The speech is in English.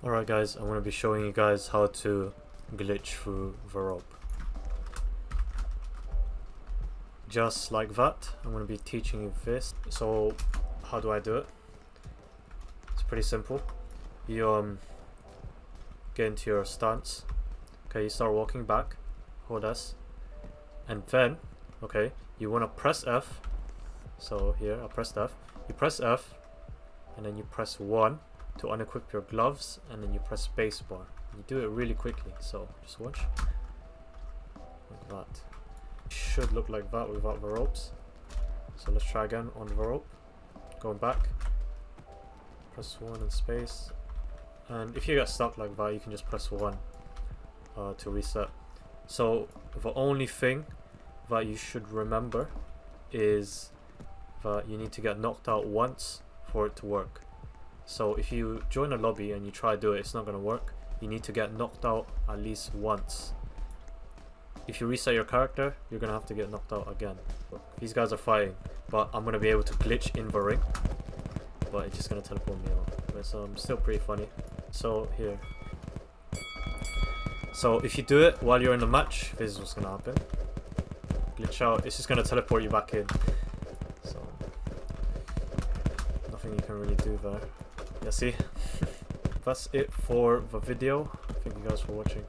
Alright guys, I'm going to be showing you guys how to glitch through the rope. Just like that, I'm going to be teaching you this. So, how do I do it? It's pretty simple. You um, get into your stance. Okay, you start walking back. Hold S. And then, okay, you want to press F. So here, I pressed F. You press F, and then you press 1 to unequip your gloves and then you press spacebar. You do it really quickly, so just watch. Like that. Should look like that without the ropes. So let's try again on the rope. Going back. Press 1 and space. And if you get stuck like that, you can just press 1 uh, to reset. So the only thing that you should remember is that you need to get knocked out once for it to work. So if you join a lobby and you try to do it, it's not going to work. You need to get knocked out at least once. If you reset your character, you're going to have to get knocked out again. These guys are fighting, but I'm going to be able to glitch in the ring. But it's just going to teleport me out. But it's um, still pretty funny. So here. So if you do it while you're in the match, this is what's going to happen. Glitch out, it's just going to teleport you back in. So, nothing you can really do there. Yeah, see? That's it for the video. Thank you guys for watching.